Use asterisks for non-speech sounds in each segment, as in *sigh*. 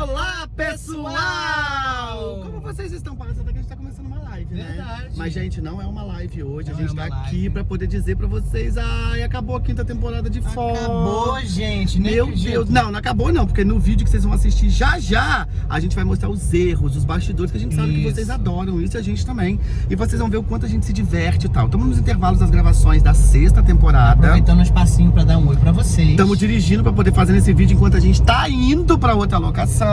Olá, pessoal! Como vocês estão? Parece até que a gente tá começando uma live, né? Verdade. Mas, gente, não é uma live hoje. Não a gente é tá uma aqui live. pra poder dizer pra vocês, ai, acabou a quinta temporada de Foz. Acabou, gente. Nem Meu acredito. Deus, não, não acabou não, porque no vídeo que vocês vão assistir já já, a gente vai mostrar os erros, os bastidores, que a gente sabe que Isso. vocês adoram, isso e a gente também. E vocês vão ver o quanto a gente se diverte e tal. Estamos nos intervalos das gravações da sexta temporada. Aproveitando um espacinho pra dar um oi pra vocês. Estamos dirigindo pra poder fazer esse vídeo enquanto a gente tá indo pra outra locação.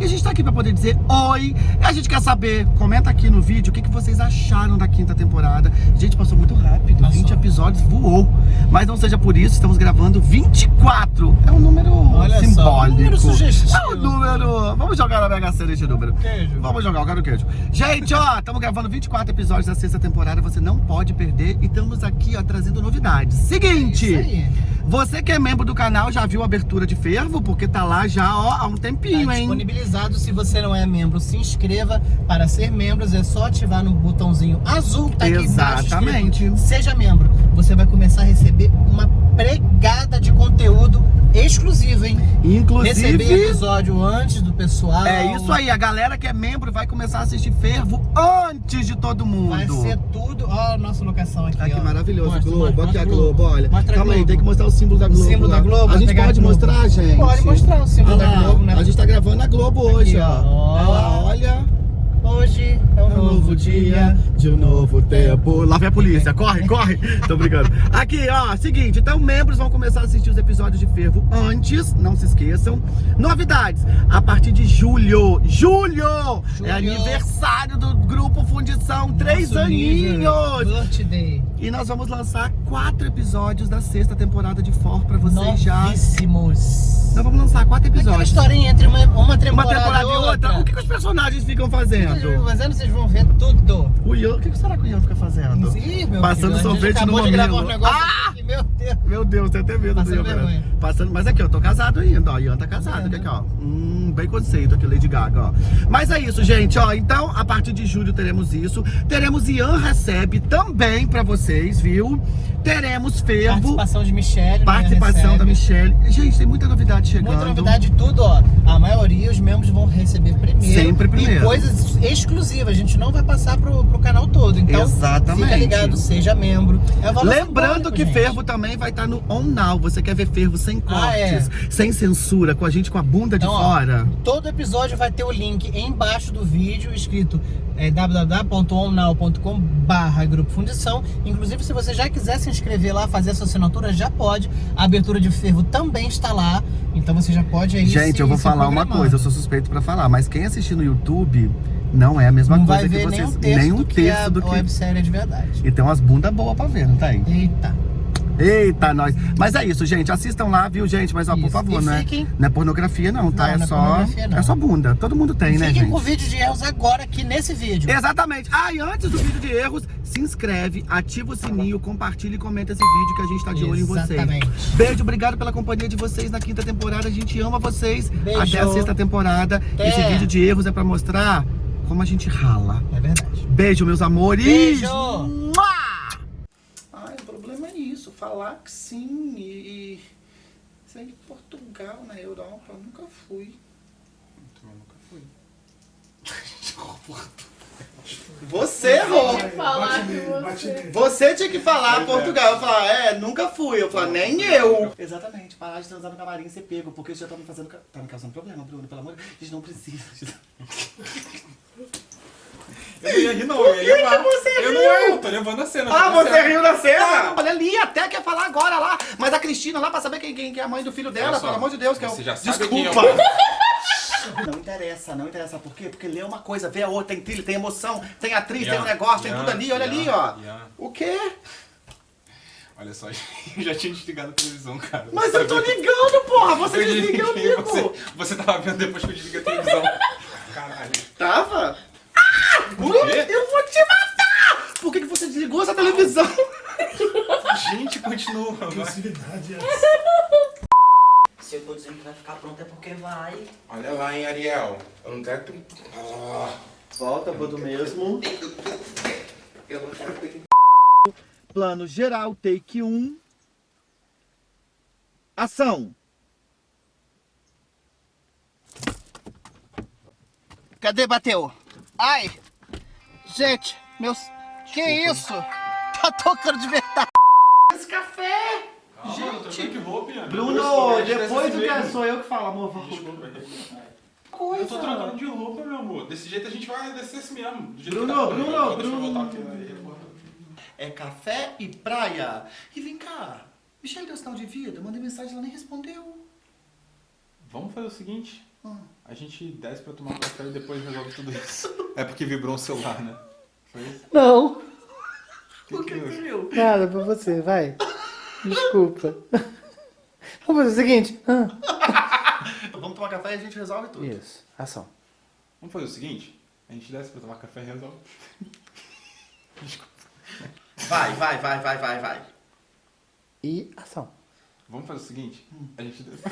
E a gente tá aqui pra poder dizer oi. E a gente quer saber, comenta aqui no vídeo o que, que vocês acharam da quinta temporada. Gente, passou muito rápido, Passou. 20 episódios voou. Mas não seja por isso, estamos gravando 24. É um número Olha só, simbólico. um número sugestivo. É um número. Vamos jogar na Mega Sena esse número. Queijo. Vamos jogar, eu quero queijo. Gente, ó, estamos gravando 24 episódios da sexta temporada, você não pode perder. E estamos aqui, ó, trazendo novidades. Seguinte. Aí. Você que é membro do canal já viu a abertura de fervo? Porque tá lá já ó, há um Tá tempinho, hein? disponibilizado. Se você não é membro, se inscreva. Para ser membro, é só ativar no botãozinho azul que tá aqui embaixo. Exatamente. escrito, Seja membro. Você vai começar a receber uma pregada de conteúdo exclusivo, hein? Inclusive, episódio antes do pessoal. é isso aí. A galera que é membro vai começar a assistir fervo antes de todo mundo. Vai ser tudo. Ó, a nossa locação aqui. Ai, que ó. maravilhoso, Mostra, Globo. mostra, Aqui a Globo, olha. Mostra Calma aí, Globo. tem que mostrar o símbolo da O Globo. símbolo lá. da Globo, A gente pode a mostrar, gente? Pode mostrar o símbolo Olha da Globo, né? A gente tá gravando a Globo hoje, Aqui, ó. ó. Olha lá, olha. Hoje é É um novo dia de um novo tempo. Lá vem a polícia, *laughs* corre, corre. Tô brincando. Aqui, ó, seguinte, então membros vão começar a assistir os episódios de Fervo antes, não se esqueçam. Novidades, a partir de julho. Julho! Julho. É aniversário do grupo Fundição, três Nosso nível, aninhos. Birthday. E nós vamos lançar quatro episódios da sexta temporada de For pra vocês já. Nós vamos lançar quatro Aquela episódios. historinha entre uma, uma temporada, Uma temporada e outra. outra. O que, que os personagens ficam O que vocês fazendo? fazendo? Vocês vão ver tudo. O Ian, o que que será que o Ian fica fazendo? Ih, meu Passando filho, sorvete no um mamilo. negócio Ah! aqui, meu Deus. Meu Deus, tenho até medo Passando do Ian. Passando, mas aqui, eu tô casado ainda, ó. Ian tá casado. É, Aqui, né? ó. Hum, bem conceito aqui, Lady Gaga, ó. Mas é isso, gente, ó. Então, a partir de julho teremos isso. Teremos Ian Recebe também pra vocês, viu? Teremos Fervo. Participação de Michelle. né, Participação da Michelle. Gente, tem muita novidade chegando. Muita novidade, tudo, ó. A maioria, os membros vão receber primeiro. Sempre primeiro. E coisas exclusivas. A gente não vai passar pro, pro canal todo. Então, Exatamente. fica ligado, seja membro. É Lembrando que gente. Fervo também vai estar no On Now. Você quer ver Fervo sem cortes, Ah, é. sem censura, com a gente com a bunda de Então, ó, fora? Todo episódio vai ter o link embaixo do vídeo escrito é, www.onnow.com barra Grupo Fundição. Inclusive, se você já quiser se inscrever lá, fazer a sua assinatura, já pode. A abertura de fervo também está lá. Então você já pode aí Gente, se- eu vou se falar uma programar. coisa, eu sou suspeito pra falar, mas quem assistir no YouTube não é a mesma Não coisa que vocês. nem um terço, nem um do, que a do que. websérie é de verdade. E tem umas bundas boas pra ver, não tem? Eita. Eita, nós. Mas é isso, gente. Assistam lá, viu, gente? Mas ó, por Isso. favor, E não é, fiquem- não é pornografia, não, tá? Não, é não é só. pornografia, não. É só bunda. Todo mundo tem, né, Fiquem gente? com o vídeo de erros agora aqui nesse vídeo. Exatamente. Ah, e antes do vídeo de erros, se inscreve, ativa o sininho, compartilha e comenta esse vídeo que a gente tá de olho em vocês. Exatamente. Beijo, obrigado pela companhia de vocês na quinta temporada. A gente ama vocês. Beijo. Até a sexta temporada. Até. Esse vídeo de erros é pra mostrar como a gente rala. É verdade. Beijo, meus amores. Beijo. Mua! Ai, o problema é isso, falar que sim e... e... Aí, Portugal, na Europa, eu nunca fui. Eu nunca fui. Você errou. você... Você tinha que falar Portugal. Eu falar, é, nunca fui. Eu falar, nem eu. Exatamente, parar de transar no camarim e ser pego, porque isso já tá me fazendo. Tá me causando problema, Bruno, pelo amor de Deus. A gente não precisa. Eu não ia rir, não. Eu ia que levar. que você Eu não riu? ia, eu tô levando a cena. Ah, tô você levando a riu na cena? Ah. Olha ali, até quer falar agora lá. Mas a Cristina lá pra saber quem, quem, quem é a mãe do filho dela, só, pelo amor de Deus, que é o. você já sabe Desculpa. quem é o- *laughs* Não interessa, não interessa. Por quê? Porque lê uma coisa, vê a outra, tem trilha, tem emoção, tem atriz, Ian, tem um negócio, tem Ian, tudo ali, olha Ian, ali, ó. O quê? Olha só, *laughs* eu já tinha desligado a televisão, cara. Mas eu tô Sabia? ligando, porra! Você Eu desliga, eu ligo! você, você tava vendo depois que eu desliguei a televisão. *laughs* Caralho. Tava? Eu vou te matar! Por que, que você desligou essa televisão? *laughs* Gente, continua. vai. Se eu tô dizendo que vai ficar pronto é porque vai. Olha lá, hein, Ariel. Eu não quero que... Ah, Volta, vou do mesmo. eu não quero. Plano geral, take 1. Ação! Cadê bateu? Ai! Gente, meus. Que isso? Tá tocando de verdade. Esse café! Gente, que roupa? Bruno, depois do que mesmo. sou eu que falo, amor. vamos. Eu tô trocando de roupa, meu amor. Desse jeito a gente vai descer assim mesmo. Do jeito Bruno, que tá. Bruno, Deixa eu Bruno. voltar aqui, né? É café e praia. E vem cá, Michelle deu sinal de vida, mandei mensagem, ela nem respondeu. Vamos fazer o seguinte. Ah. A gente desce pra tomar um café e depois resolve tudo isso. *laughs* É porque vibrou um celular, né? Foi isso? Não. Que que é? viu? Nada pra você, vai. Desculpa. Vamos fazer o seguinte. Ah. *laughs* Vamos tomar café e a gente resolve tudo. Isso, ação. Vamos fazer o seguinte? A gente desce pra tomar café e resolve. Vai, vai, vai, vai, vai, vai. E ação. Vamos fazer o seguinte? A gente desce.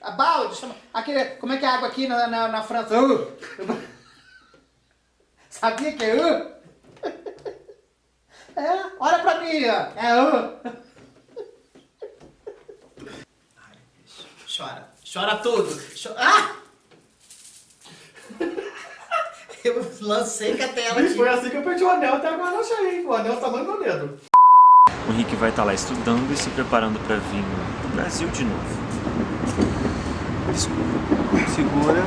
A balde, chama. Aquele, como é que é a água aqui na, na, na França? Uh. *laughs* Sabia que é uh? *laughs* É, olha pra mim, ó. É uh. Chora. Chora tudo. Cho- Ah! *laughs* Eu lancei com a tela aqui. foi assim que eu perdi o anel até agora eu achei, hein? O anel é o tamanho do meu dedo. O Henrique vai estar lá estudando e se preparando para vir no Brasil de novo. Desculpa. Segura.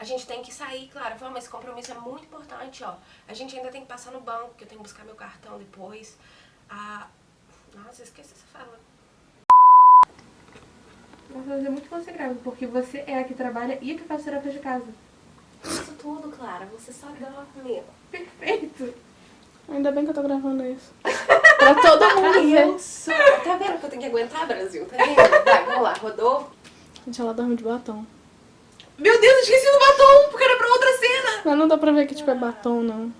A gente tem que sair, claro. Vamos, esse compromisso é muito importante, ó. A gente ainda tem que passar no banco, que eu tenho que buscar meu cartão depois. Ah, nossa, esqueci essa fala. Vai fazer muito que você grave, porque você é a que trabalha e a que faz tarefa de casa. Isso tudo, Clara. Você só dorme. Perfeito! Ainda bem que eu tô gravando isso. *laughs* pra todo mundo ver. Tá vendo que eu tenho que aguentar, Brasil? Tá vendo? Vai, vamos lá. Rodou. Gente, ela dorme de batom. Meu Deus, esqueci do batom, porque era pra outra cena. Mas não dá pra ver que tipo é batom, não.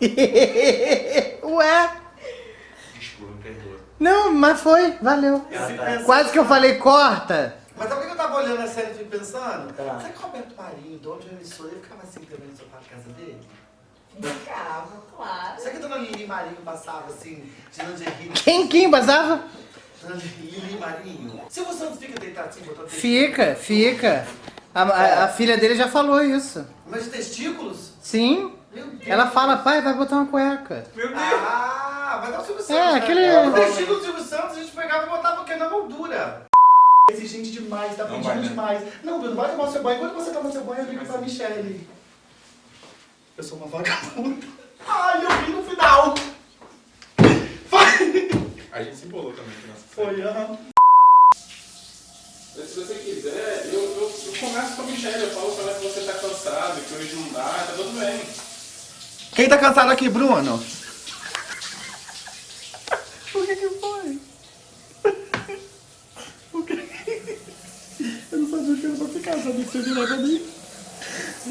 *laughs* Ué? Não, mas foi, valeu. Quase que eu falei corta. Mas sabe o que eu tava olhando a série e pensando? Será que o Roberto Marinho, de onde eu emissora, ele ficava assim também no sofá de casa dele? Ficava, claro. Será que a dona Lili Marinho passava assim, de lingerie? Quem, quem basava? Dona Lili Marinho? Silvio Santos fica deitado assim, botando Fica, fica. A, a- a filha dele já falou isso. Mas de testículos? Sim. Meu Deus. Ela fala, pai, vai botar uma cueca. Ah, mas é o Silvio Santos. É, né? aquele- O testículo do Silvio Santos a gente pegava e botava o quê? Na moldura. Exigente demais, tá Não pedindo vai, né? demais. Não, Bruno, vai tomar seu banho. Enquanto você toma seu banho, eu ligo pra Michelle. Eu sou uma vagabunda. Ai, eu vi no final. Vai. A gente se embolou também aqui nessa Foi, aham. Mas se você quiser, eu, eu, eu começo com a Michelle, eu falo pra ela que você tá cansado, que hoje não dá, tá tudo bem. Quem tá cansado aqui, Bruno? O que que foi? Eu não sabia que era pra ficar, sabia que você virar pra mim.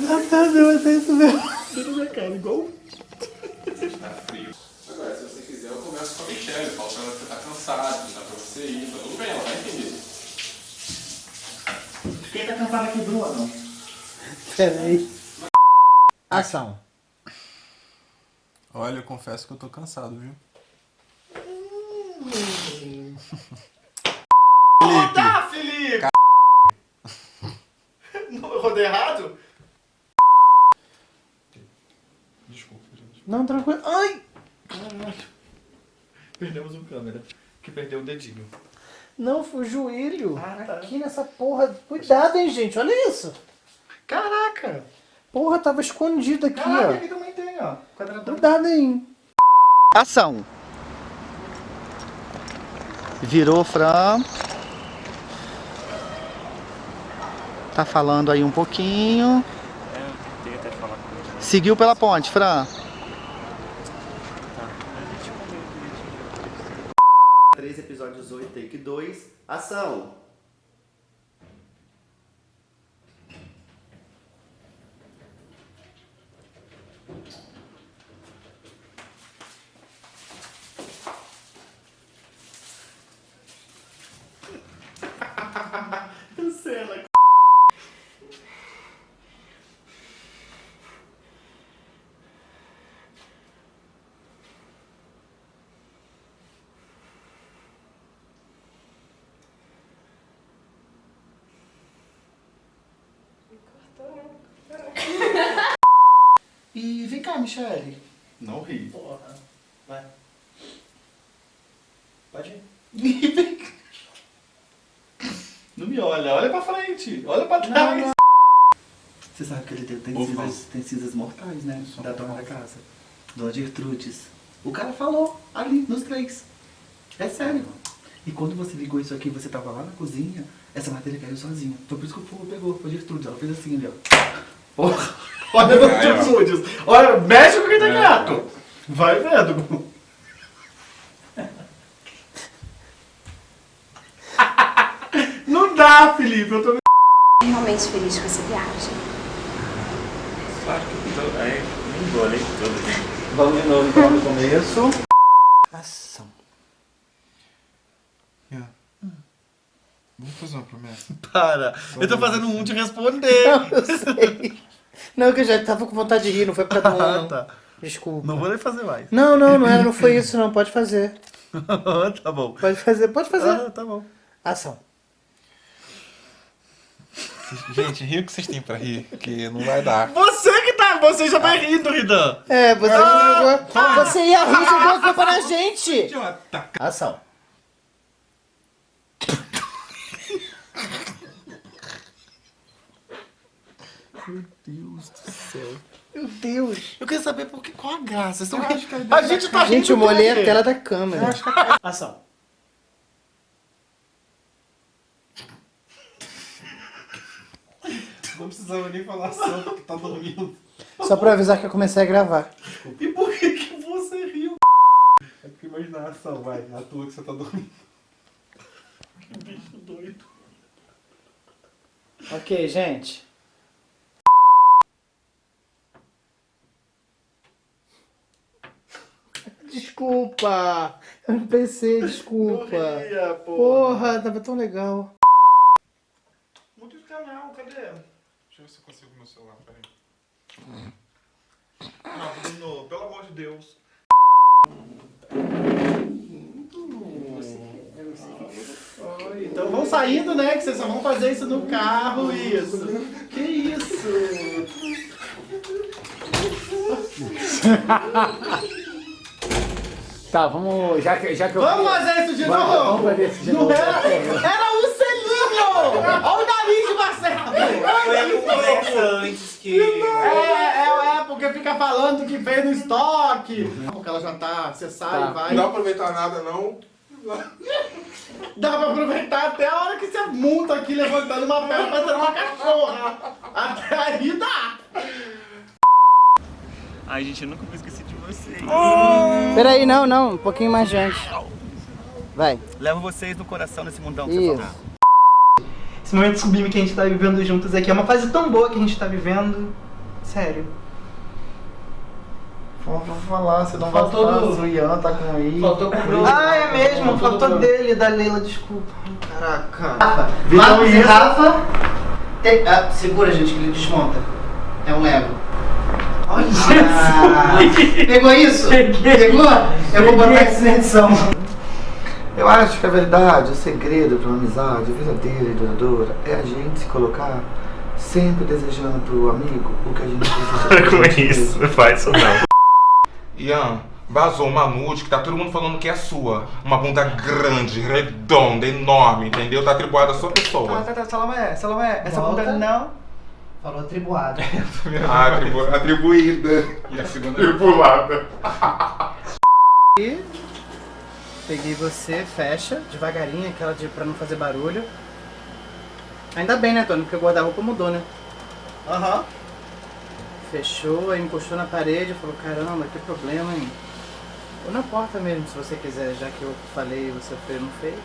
Ah, tá, não, é isso mesmo. Dentro da minha cara, igual. Tá frio. Agora, se você quiser, eu começo com a Michelle, ela que você tá cansado, que dá pra você ir, tá tudo bem, ela vai entender. Quem tá cansado aqui, Bruno? Peraí. Ação. Olha, eu confesso que eu tô cansado, viu? Tá, *laughs* Felipe! Não, eu rodei errado? Desculpa, gente. Não, tranquilo. Ai! Perdemos um câmera, que perdeu o dedinho. Não, foi o joelho. Ah, tá. Aqui nessa porra. Cuidado, hein, gente. Olha isso. Caraca! Porra, tava escondido aqui, Caraca, ó. aqui também tem, ó. Quadradão. Cuidado aí. Ação. Virou Fran. Tá falando aí um pouquinho. É, eu tentei até falar com ele. Seguiu pela ponte, Fran. Olhar, Michele. Não ri. Porra. Vai. Pode ir. *laughs* Não me olha, olha pra frente, olha pra trás. Você sabe que ele tem, tem, Opa. cinzas, tem cinzas mortais, né? Da dona da casa. Dona Gertrudes. O cara falou ali, nos três. É sério. E quando você ligou isso aqui, você tava lá na cozinha, essa matéria caiu sozinha. Foi por isso que o fogo pegou, foi Gertrudes. Ela fez assim ali, ó. Porra. Olha, ó. Gertrudes. Olha, mexe com quem tá É. quieto. Vai vendo. Não dá, Felipe. Eu tô Realmente feliz com essa viagem. Claro que eu tô. Aí, nem tudo. Vamos de novo então no começo. Ação. Vamos fazer uma promessa. Para. Eu tô fazendo um de responder. Eu *laughs* sei. Não, que eu já tava com vontade de rir, não foi pra dar *laughs* um, Ah, tá. Desculpa. Não vou nem fazer mais. Não, não, não, era, não foi *laughs* isso não. Pode fazer. *laughs* tá bom. Pode fazer, pode fazer. Ah, tá bom. Ação. Gente, ri o que vocês têm pra rir, que não vai dar. Você que tá. Você já vai rindo, Ridan. É, você Ah, jogou. Você ia rir, jogou a culpa na gente. Idiota. Ação. Deus do céu. Meu Deus. Eu quero saber por que, qual a graça. Estão rindo. A gente tá rindo. Gente, eu molhei a tela da câmera. Ação. Não precisava nem falar só porque tá dormindo. Só pra avisar que eu comecei a gravar. E por que, que você riu? É porque imaginação, vai, na tua que você tá dormindo. Que bicho doido. Ok, gente. Desculpa. Eu não pensei, desculpa. Ria, porra. Porra, tava tão legal. Esse canal, cadê? Deixa eu ver se eu consigo meu celular, peraí. Não, Bruno, pelo amor de Deus. Então vão saindo, né? Que vocês só vão fazer isso no carro, isso. Que isso? *laughs* Tá, vamos. Já que, já que eu. Vamos fazer isso de Vamos- novo? vamos fazer isso de Não novo. era, era o selinho! Olha o nariz de Marcelo! Foi conversa antes que. É, é, é, porque fica falando que veio no estoque. Porque ela já tá, você sai, Tá. vai. Não dá pra aproveitar nada, não. Dá pra aproveitar até a hora que você monta aqui levantando uma perna parecendo uma cachorra. Até aí dá. Ai, gente, eu nunca vou esquecer de vocês. Peraí, não, não. Um pouquinho mais diante. Vai. Levo vocês no coração nesse mundão Isso. Esse momento sublime que a gente tá vivendo juntos aqui é uma fase tão boa que a gente tá vivendo. Sério. Vou falar, você não Faltou vai do- O Ian tá com aí. Faltou com o Bruno. Ah, é mesmo, Faltou faltou do- dele, da Leila, desculpa. Caraca. Marcos e Rafa. Tem- ah, segura, gente, que ele desmonta. É um Lego. Olha! Pegou isso? Pegou? Eu vou botar isso na edição. Eu acho que a verdade, o segredo para uma amizade verdadeira e duradoura é a gente se colocar sempre desejando pro amigo o que a gente precisa. *laughs* Para com isso, não faz isso não. Ian, vazou uma nude que tá todo mundo falando que é sua. Uma bunda grande, redonda, enorme, entendeu? Tá atribuada à sua Tá, pessoa. tá, tá, Salomé, Salomé, essa Volta. bunda não. Falou atribuado. *laughs* Ah, atribu- atribuída. E a segunda tribulada. Peguei você, fecha, devagarinho, aquela de pra não fazer barulho. Ainda bem, né, Tony? Porque o guarda-roupa mudou, né? Aham. Fechou, aí encostou na parede, falou, caramba, que problema, hein? Ou na porta mesmo, se você quiser, já que eu falei e você fez, não fez.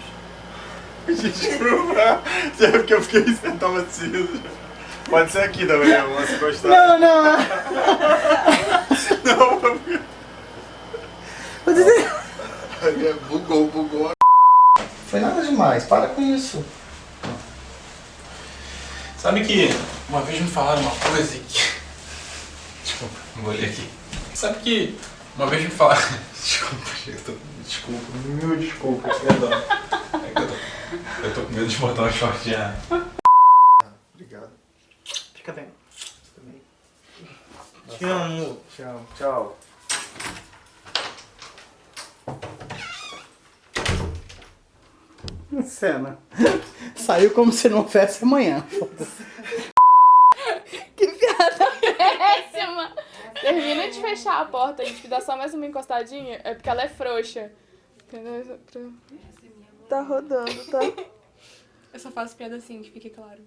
*laughs* Desculpa. É porque eu fiquei sentado assim. Pode ser aqui também, amor, se gostar. Não, não! *laughs* Não, Bugou, bugou. Foi nada demais, para com isso. Sabe que uma vez me falaram uma coisa que. Desculpa, não vou ler aqui. Sabe que uma vez me falaram. *laughs* Desculpa, tô... desculpa, mil desculpas, perdão. É que eu, tô... eu tô com medo de botar um short de ar. Obrigado. Fica bem. Te amo. Tchau, tchau. Cena. *laughs* Saiu como se não houvesse amanhã. *laughs* Que piada péssima! Termina de fechar a porta, a gente dá só mais uma encostadinha, é porque ela é frouxa. Tá rodando, tá? Eu só faço piada assim, que fique claro.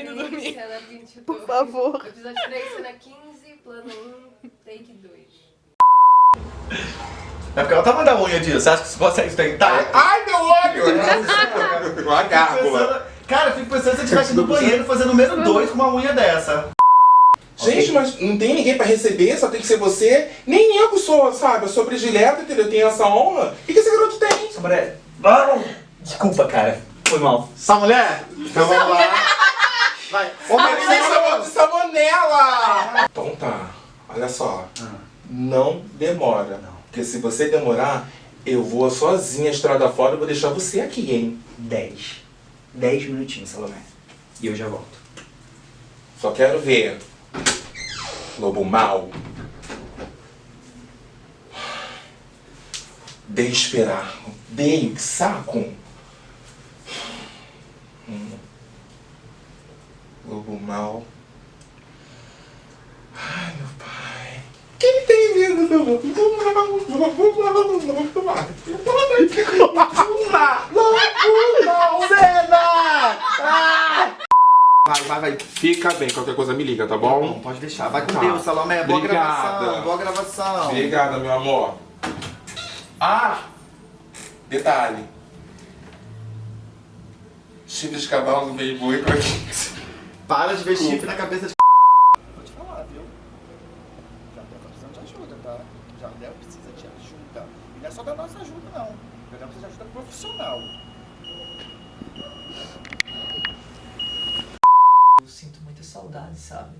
Indo dormir. Cena 22. Por favor. Episódio 3, cena 15, plano 1, take 2. É porque ela tá mandando a unha disso. Você acha que você consegue tentar? Ai, meu olho! Eu agarro. *laughs* Pensando- Cara, eu fico pensando se você estivesse no banheiro fazendo número 2 com uma unha dessa. Gente, mas não tem ninguém pra receber, só tem que ser você. Nem eu que sou, sabe? Eu sou predileta, entendeu? Eu tenho essa honra. O que, que esse garoto tem? Mulher. Vamos. Desculpa, cara. Foi mal. Essa mulher? Então vamos lá. Vai. Ô, Ele me chamou de salmonela! Então tá, olha só. Não demora. Porque se você demorar, eu vou sozinha estrada fora e vou deixar você aqui, hein? 10. 10 minutinhos, Salomé. E eu já volto. Só quero ver. Lobo mal. Dei esperar. Dei, que saco. Hum. Lobo mal. Ai, meu pai. O que ele tem vindo do lobo? Lobo mal. Cena! Vai, vai, vai. Fica bem, qualquer coisa me liga, tá Bom, bom? pode deixar. Vai com Tá. Deus, Salomé. Boa Obrigada. gravação. Boa gravação. Obrigada, meu amor. Ah! Detalhe. Chifre de cavalo no meio boi pra? Para de ver chifre na cabeça de. Vou te falar, viu? Já deve precisando de ajuda, tá? Deve precisa de ajuda. E não é só da nossa ajuda, não. Já deve precisar de ajuda profissional. Eu sinto muita saudade, sabe?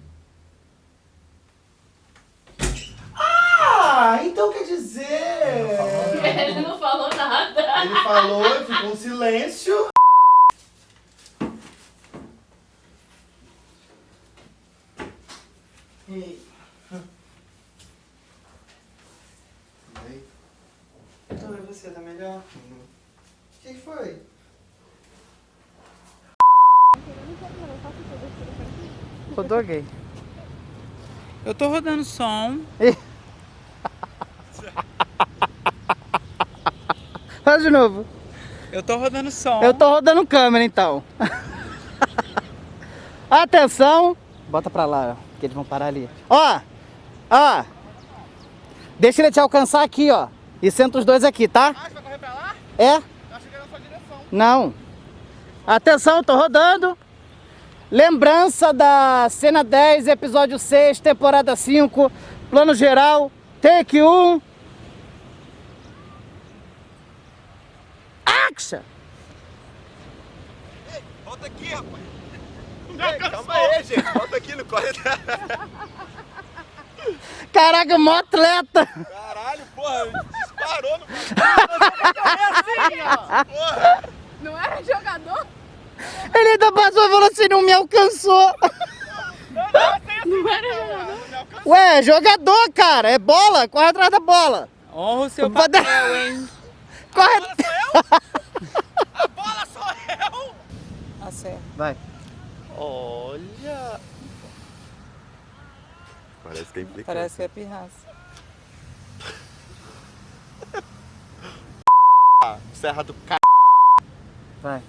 Ah, então quer dizer. Ele não falou nada. Ele falou e ficou um silêncio. Ei. Então, e você, tá melhor? O que foi? Rodou gay. Eu tô rodando som. *laughs* Faz de novo. Eu tô rodando som. Eu tô rodando câmera então. *laughs* Atenção. Bota pra lá, ó, que eles vão parar ali. Ó, ó. Deixa ele te alcançar aqui, ó. E senta os dois aqui, tá? Ah, você vai correr pra lá? É? Eu achei que era na sua direção. Não. Atenção, tô rodando. Lembrança da cena 10, episódio 6, temporada 5, plano geral, take 1. Action! Volta aqui, rapaz. Ei, calma aí, gente. Volta aqui, não corre. Caraca, mó atleta! Caralho, porra. Disparou no assim. Não era jogador? Ele ainda passou e falou assim, não me alcançou. Não era jogador? Ué, jogador, cara, é bola, corre atrás da bola. Honra o seu Pode- papel, hein? *laughs* Corre. A bola sou eu. Acerta. Vai. Olha. Parece que é implicante. Parece que é pirraça. Serra do c... Vai.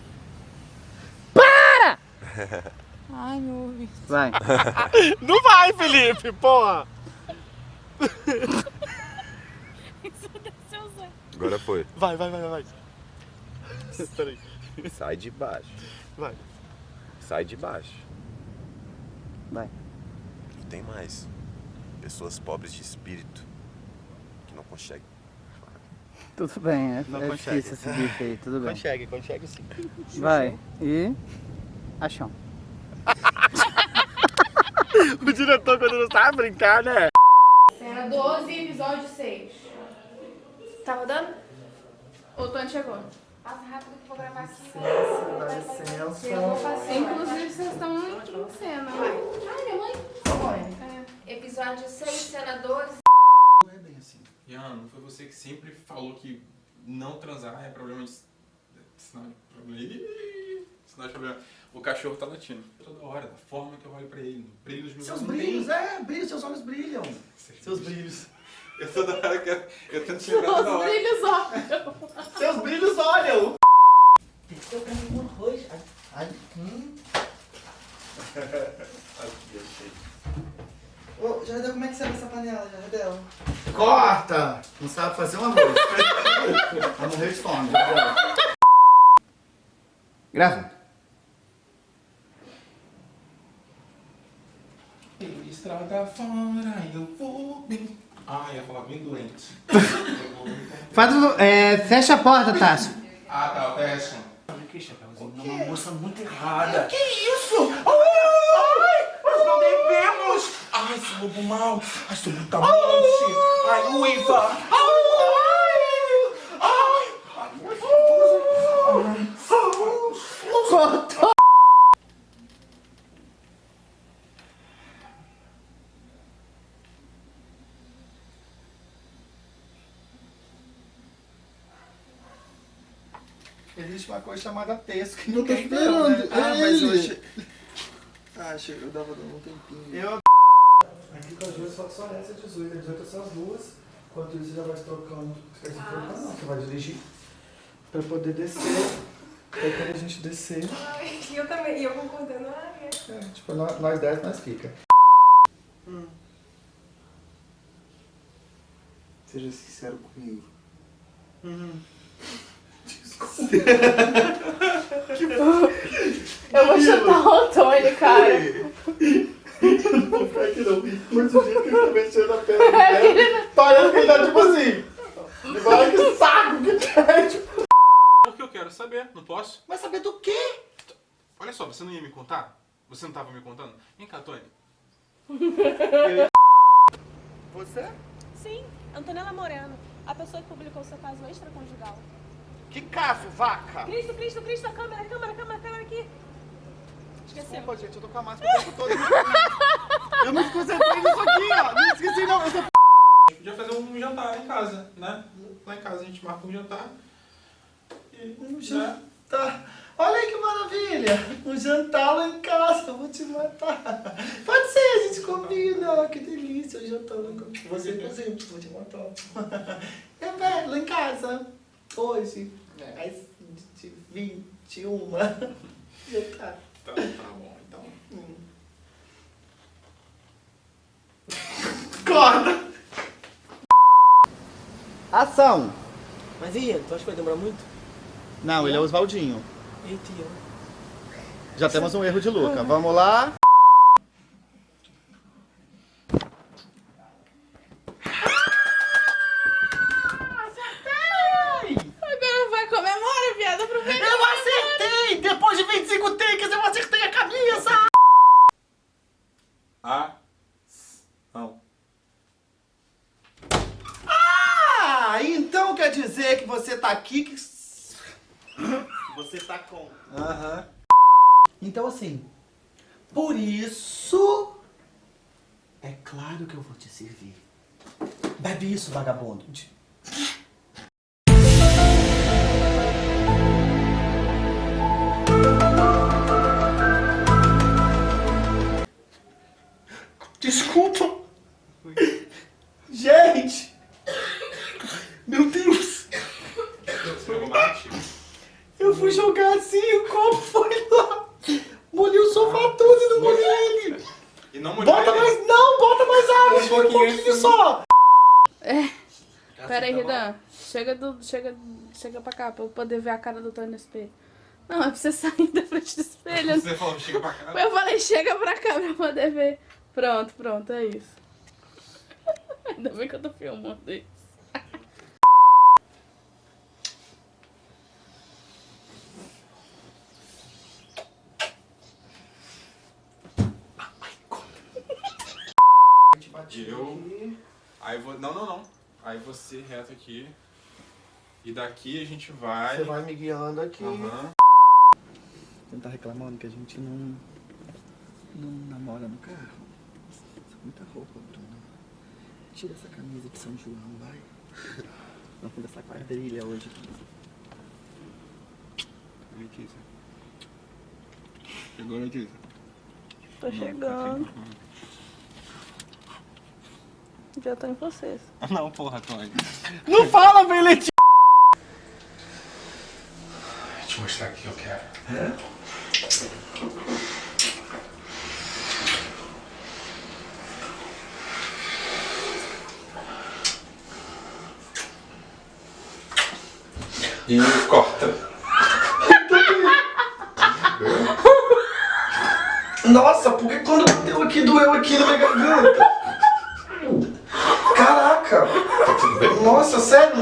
*laughs* Ai, meu ouvido. Vai. *laughs* Não vai, Felipe, porra. Agora foi. Vai, vai, vai, vai. vai. Peraí. Sai de baixo. Vai. Sai de baixo. Vai. E tem mais. Pessoas pobres de espírito que não conseguem. Tudo bem, é, não é consegue. difícil esse bicho aí, tudo bem. Consegue, consegue sim. Vai, e... Achão. *laughs* o diretor quando não sabe brincar, né? Cena 12, episódio 6. Tá rodando? O Tony chegou. Passa rápido que eu vou gravar aqui. Licença, licença. Eu vou fazer. Inclusive, vocês estão em cena, vai. Ai, minha mãe. Episódio 6, cena 12 que sempre falou que não transar é problema de. Sinal de problema. Ih, Sinal de problema. O cachorro tá latindo. Toda hora, da forma que eu olho pra ele, no brilho dos meus Seus olhos. não brilhos, tem- é, brilho, seus olhos brilham. Seus brilhos. Eu toda hora que eu, eu tento te lembrar toda hora. brilhos olham. Seus brilhos olham. Desceu pra mim um arroz. Ai, *laughs* ai, hum. Ô, Jardel, como é que serve essa panela, Jardel? Corta! Não sabe fazer um arroz. Vai morrer de fome. Grava. Estrada fora, eu vou bem. Ah, ia falar bem doente. Faz o, é, fecha a porta, Tássio. Ah, tá, fecha. Que chapéuzinho, é uma moça muito errada. Que isso? Ai, nós não devemos! Ai, esse lobo mal! Ai, sou muito amante! Ai, uiva! Ai! Ai! Cortou. Existe uma coisa chamada texto que Eu tô esperando. né? Ah, mas hoje... Ah, achei que eu dava dando um tempinho. Eu... Duas só, só essa 18, a 18 é só as duas. Enquanto isso, você já vai se trocando. Você vai se trocando, não, você vai dirigir pra poder descer. Aí quando a gente descer, Ai, eu também, e eu concordando, ai, é. é, tipo, nós, nós 10, nós fica. Seja sincero comigo. *laughs* Eu vou chutar o Antônio, cara. Ficar aqui não. Muito jeito que ele tá mexendo a perna do pé. Parece que ele tá tipo assim. Vai que saco que tem. *laughs* Tipo. Porque eu quero saber, não posso? Vai saber do quê? Olha só, você não ia me contar? Você não tava me contando? Vem cá, Tony. Você? Sim, Antonella Moreno, a pessoa que publicou seu caso extraconjugal. Que caso, vaca? Cristo, Cristo, Cristo, a câmera, a câmera, a câmera, a câmera aqui. Esqueceu. Desculpa, gente, eu tô com a máscara o tempo todo. Eu me concentrei nisso aqui, ó. Não esqueci, não. Eu tô... A gente podia fazer um jantar em casa, né? Lá em casa a gente marca um jantar. E, Um né? jantar. Olha aí que maravilha. Um jantar lá em casa. Eu vou te matar. Pode ser, a gente combina. Que delícia. Um jantar lá em casa. Você, inclusive, vou te matar. *laughs* É, velho, lá em casa. Hoje. Às 21. Jantar. Tá, tá bom, Corta! Ação! Mas ele? Tu acha que vai demorar muito? Não, ele é o Oswaldinho. Eita, e eu? Já temos um erro de Luca. Vamos lá. Agora vai comemora, viado. Aproveita. Eu acertei! Depois de 25 takes, eu acertei a camisa! A. Não. Ah, então quer dizer que você tá aqui que... Você tá com... Aham. Então assim, por isso... É claro que eu vou te servir. Bebe isso, vagabundo. Desculpa. Gente. Meu Deus. Eu fui jogar assim e o copo foi lá. Molhei o sofá todo e não molhei ele. E não molhou Bota ele? mais, não, bota mais água, Um tira um pouquinho pouquinho assim. só. É. Pera aí, Ridan. Chega, do, chega, chega pra cá pra eu poder ver a cara do Tony no espelho. Não, é pra você *laughs* sair da frente do espelho. Você falou, chega pra cá. Eu falei, chega pra cá pra eu poder ver. Pronto, pronto, é isso. *laughs* Ainda bem que eu tô filmando isso. Eu. Aí vou. Não, não, não. Aí você reto aqui. E daqui a gente vai. Você vai me guiando aqui. Aham. Você não tá reclamando que a gente não... Não namora no carro? Isso é muita roupa, Bruno. Tira essa camisa de São João, vai. Vamos conversar quadrilha hoje. Letícia. Chegou, Letícia? Tô chegando. Já tô em vocês. *laughs* Não, porra, Tony. Não fala, bem, Letícia! Deixa eu quero. E corta. Nossa, porque quando bateu aqui, doeu aqui na minha garganta. Caraca. Nossa, sério?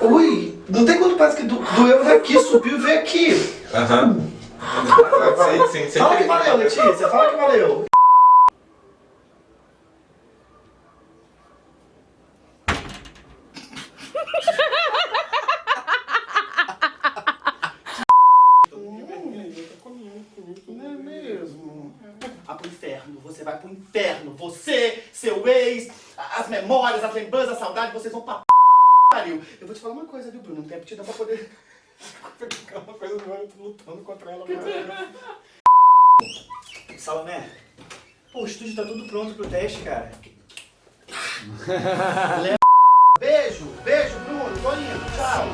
Ui, não tem quanto parece que do- doeu daqui, subiu e veio aqui. Aham. Sim, sim, sim. Fala que valeu, Letícia, fala que valeu. Não é mesmo? Ah, pro inferno, você vai pro inferno. Você, seu ex, as memórias, as lembranças, a saudade, vocês vão pra p... pariu. Eu vou te falar uma coisa, viu, Bruno? Não tem aptidão pra poder... Ficar uma coisa eu tô lutando contra ela. Salomé, pô, o estúdio tá tudo pronto pro teste, cara. *laughs* Beijo, beijo, Bruno, tô indo, tchau.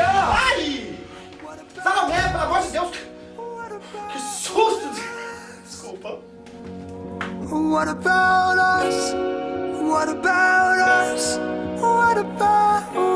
Ai! Salomé, pelo amor de Deus! Que susto! Desculpa. What about What about us? What about us?